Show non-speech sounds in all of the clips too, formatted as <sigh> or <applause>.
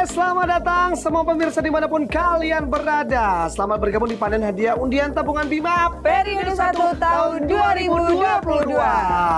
Selamat datang semua pemirsa di mana pun kalian berada. Selamat bergabung di panen hadiah undian tabungan Bima Periode 1 tahun 2022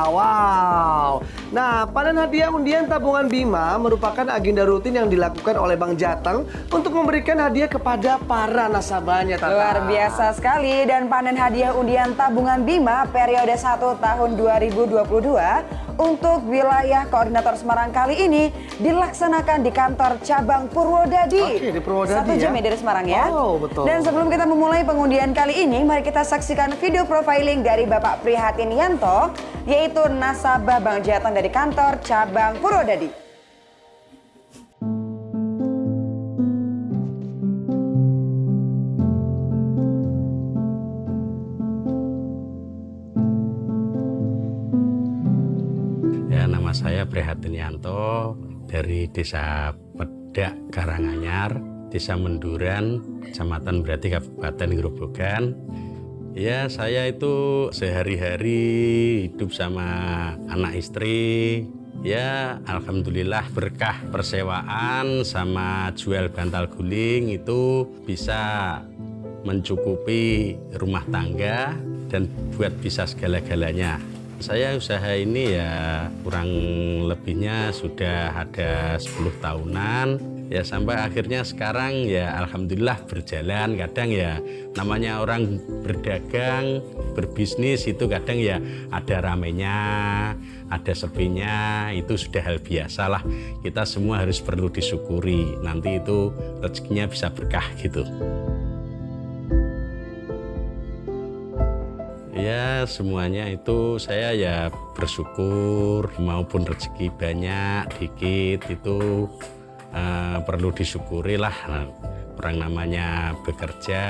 Wow. Nah panen hadiah undian tabungan Bima merupakan agenda rutin yang dilakukan oleh Bang Jateng Untuk memberikan hadiah kepada para nasabahnya Tata. Luar biasa sekali. Dan panen hadiah undian tabungan Bima periode 1 tahun 2022 untuk wilayah koordinator Semarang kali ini dilaksanakan di kantor cabang Purwodadi. Oke, di Purwodadi Satu jam ya. ya dari Semarang ya. Oh, betul. Dan sebelum kita memulai pengundian kali ini, mari kita saksikan video profiling dari Bapak Prihatin Yanto, yaitu nasabah Bang Jateng dari kantor cabang Purwodadi. Ya, nama saya Prihatin Yanto dari Desa Pedak Karanganyar, Desa Menduran, Kecamatan Berarti Kabupaten Grobogan. Ya, saya itu sehari-hari hidup sama anak istri. Ya, alhamdulillah berkah persewaan sama jual bantal guling itu bisa mencukupi rumah tangga dan buat bisa segala-galanya. Saya usaha ini ya kurang lebihnya sudah ada 10 tahunan. Ya sampai akhirnya sekarang ya alhamdulillah berjalan. Kadang ya namanya orang berdagang berbisnis itu kadang ya ada ramenya ada sepinya itu sudah hal biasa lah. Kita semua harus perlu disyukuri. Nanti itu rezekinya bisa berkah gitu Ya semuanya itu saya ya bersyukur maupun rezeki banyak dikit itu eh, perlu disyukuri lah. Orang namanya bekerja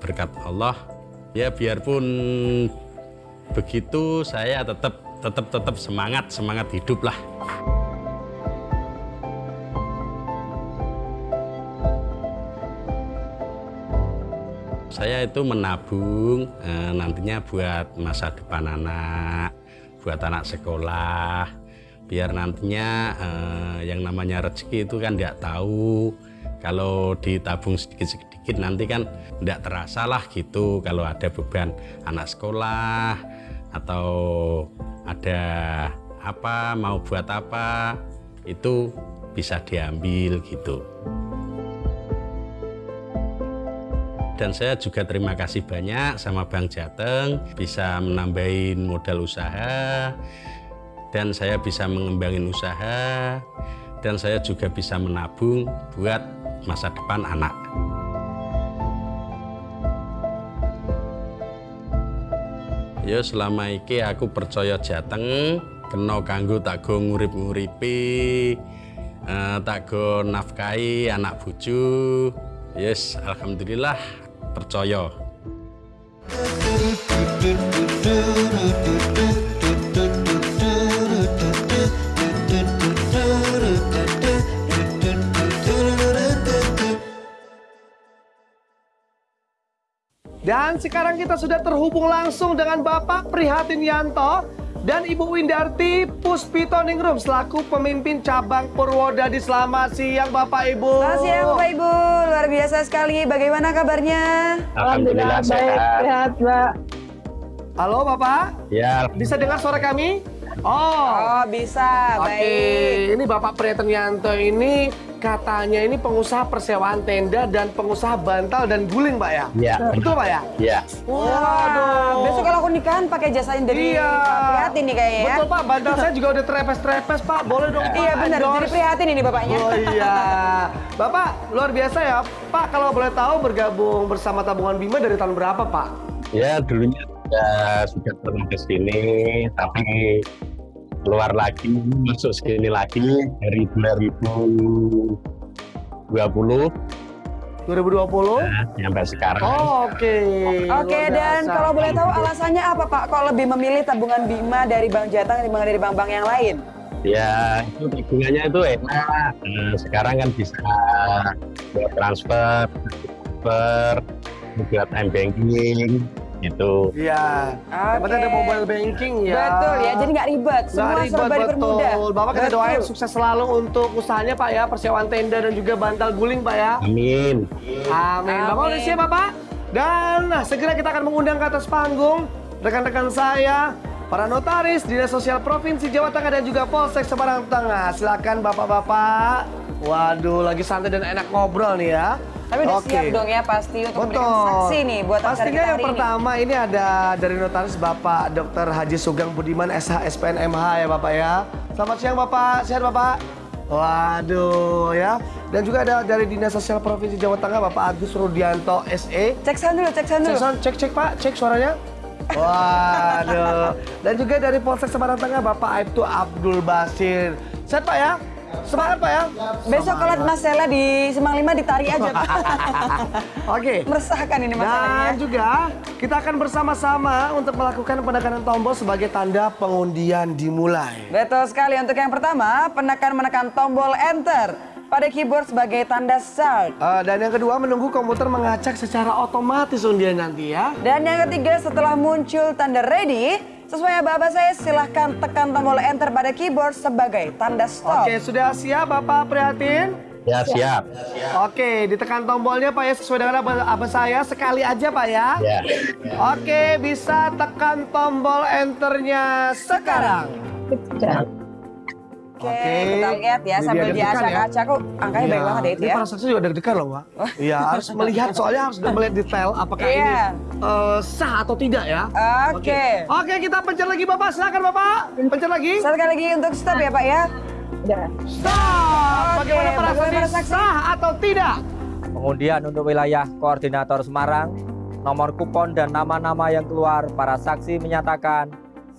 berkat Allah. Ya biarpun begitu saya tetap tetap tetap semangat semangat hidup lah Saya itu menabung eh, nantinya buat masa depan anak, buat anak sekolah, biar nantinya eh, yang namanya rezeki itu kan tidak tahu. Kalau ditabung sedikit-sedikit nanti kan tidak terasa lah gitu kalau ada beban anak sekolah atau ada apa mau buat apa itu bisa diambil gitu. Dan saya juga terima kasih banyak sama Bang Jateng bisa menambahin modal usaha dan saya bisa mengembangin usaha dan saya juga bisa menabung buat masa depan anak. Yo selama iki aku percaya Jateng kena kanggo tak go ngurip-nguripi eh, tak go nafkahi anak bojo Yes, alhamdulillah percaya. Dan sekarang kita sudah terhubung langsung dengan Bapak Prihatin Yanto dan Ibu Windarti Puspito Ningrum selaku pemimpin cabang Purwodadi. Selamat siang Bapak Ibu. Selamat siang Bapak Ibu, luar biasa sekali. Bagaimana kabarnya? Alhamdulillah sehat. sehat, Mbak. Halo Bapak, Ya, bisa dengar suara kami? Oh, Oh bisa, oke. baik. Ini Bapak Prihatin Yanto ini katanya ini pengusaha persewaan tenda dan pengusaha bantal dan guling Pak ya? ya, Betul Pak ya? ya. Waduh. Besok kalau aku nikahan pakai jasanya dari Iya. Pak Prihatin nih kayaknya ya. Betul Pak, bantal saya juga udah terepes-terepes Pak. Boleh dong Pak. Iya benar, jadi Prihatin ini bapaknya. Oh iya. <laughs> Bapak, luar biasa ya. Pak, kalau boleh tahu bergabung bersama tabungan Bima dari tahun berapa Pak? Ya, dulunya sudah sudah pernah ke sini, tapi keluar lagi, masuk sini lagi dari 2020 2020? nah, sampai sekarang. Oh, oke. Oke, Luar dan kalau boleh tahu alasannya apa Pak? Kok lebih memilih tabungan Bima dari Bank Jateng dibanding dari bank-bank yang lain? Ya, itu tabungannya itu enak. Nah, sekarang kan bisa buat transfer, transfer, buat m banking. Gitu. Iya. Penting ada mobile banking ya. Betul ya, jadi nggak ribet. Semua Nggak ribet, serba dipermudah. betul. Bapak kita doain sukses selalu untuk usahanya Pak ya, persewaan tenda dan juga bantal guling Pak ya. Amin. Amin. Bapak udah Amin. siap Bapak? Dan nah, segera kita akan mengundang ke atas panggung rekan-rekan saya, para notaris, Dinas Sosial Provinsi Jawa Tengah dan juga Polsek Semarang Tengah. Silakan Bapak-bapak. Waduh, lagi santai dan enak ngobrol nih ya. Tapi udah Oke. siap dong ya pasti untuk memberikan Betul. saksi nih buat acara Pastinya kita yang hari ini. pertama ini ada dari notaris Bapak Dr. Haji Sugeng Budiman SH SPN MH ya Bapak ya. Selamat siang Bapak, sehat Bapak? Waduh ya. Dan juga ada dari Dinas Sosial Provinsi Jawa Tengah Bapak Agus Rudianto SE. Cek sound dulu, cek sound Cek, dulu. sound, cek, cek Pak, cek suaranya. Waduh. <laughs> Dan juga dari Polsek Semarang Tengah Bapak Aibtu Abdul Basir. Sehat Pak ya? Semangat Pak ya? Besok kalau Mas Sela di Semang Lima ditarik aja. <laughs> Oke. Meresahkan ini Dan masalahnya. juga kita akan bersama-sama untuk melakukan penekanan tombol sebagai tanda pengundian dimulai. Betul sekali. Untuk yang pertama, penekan menekan tombol enter pada keyboard sebagai tanda start. Eh, dan yang kedua menunggu komputer mengacak secara otomatis undian nanti ya. Dan yang ketiga, setelah muncul tanda ready, sesuai aba saya silahkan tekan tombol enter pada keyboard sebagai tanda stop. Oke, sudah siap Bapak Prihatin? Ya siap. Oke, ditekan tombolnya Pak ya sesuai dengan apa, apa saya sekali aja Pak ya. Ya. Oke, bisa tekan tombol enternya sekarang. Oke, Oke. kita lihat ya Ini sambil dia deg-degan diacak-acak kok angkanya baik Iya, banget ya itu Ini ya. para saksi juga deg-degan loh, Pak. Iya, harus melihat soalnya harus <laughs> melihat detail apakah ini Iya. eh, sah atau tidak ya. Oke. Oke, kita pencet lagi Bapak. Silakan Bapak. Pencet lagi. Satu kali lagi untuk stop ya Pak ya. Stop. Bagaimana para bagaimana para saksi? Sah atau tidak? Pengundian untuk wilayah koordinator Semarang, nomor kupon dan nama-nama yang keluar para saksi menyatakan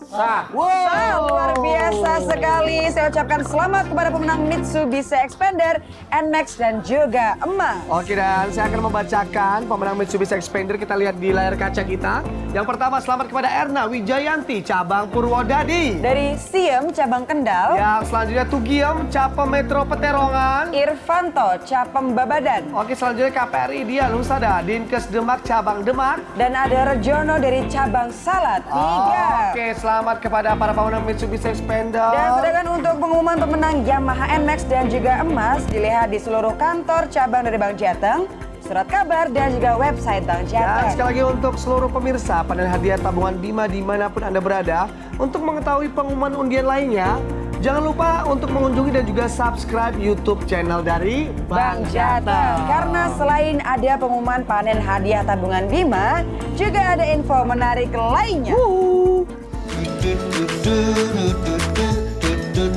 sah. Wah, luar biasa sekali. Saya ucapkan selamat kepada pemenang Mitsubishi Expander, NMAX dan juga emas. Oke dan saya akan membacakan pemenang Mitsubishi Expander kita lihat di layar kaca kita. Yang pertama selamat kepada Erna Wijayanti cabang Purwodadi. Dari Siem Cabang Kendal, Yang selanjutnya Tugiem Capem Metro Peterongan. Irfanto Capem Babadan, Oke selanjutnya KPRI dia Lusada Dinkes Demak cabang Demak. dan ada Rejono dari Cabang Salad. Tiga. Oke selamat kepada para pemenang Mitsubishi Expander. Dan sedangkan untuk pengumuman pemenang Yamaha NMAX dan juga emas dilihat di seluruh kantor cabang dari Bank Jateng, surat kabar dan juga website Bank Dan Jateng. sekali lagi untuk seluruh pemirsa panen hadiah tabungan Bima di mana pun Anda berada Untuk mengetahui pengumuman undian lainnya Jangan lupa untuk mengunjungi dan juga subscribe YouTube channel dari Bank Jateng. Karena selain ada pengumuman panen hadiah tabungan Bima, juga ada info menarik lainnya. Wuhu. do do do do do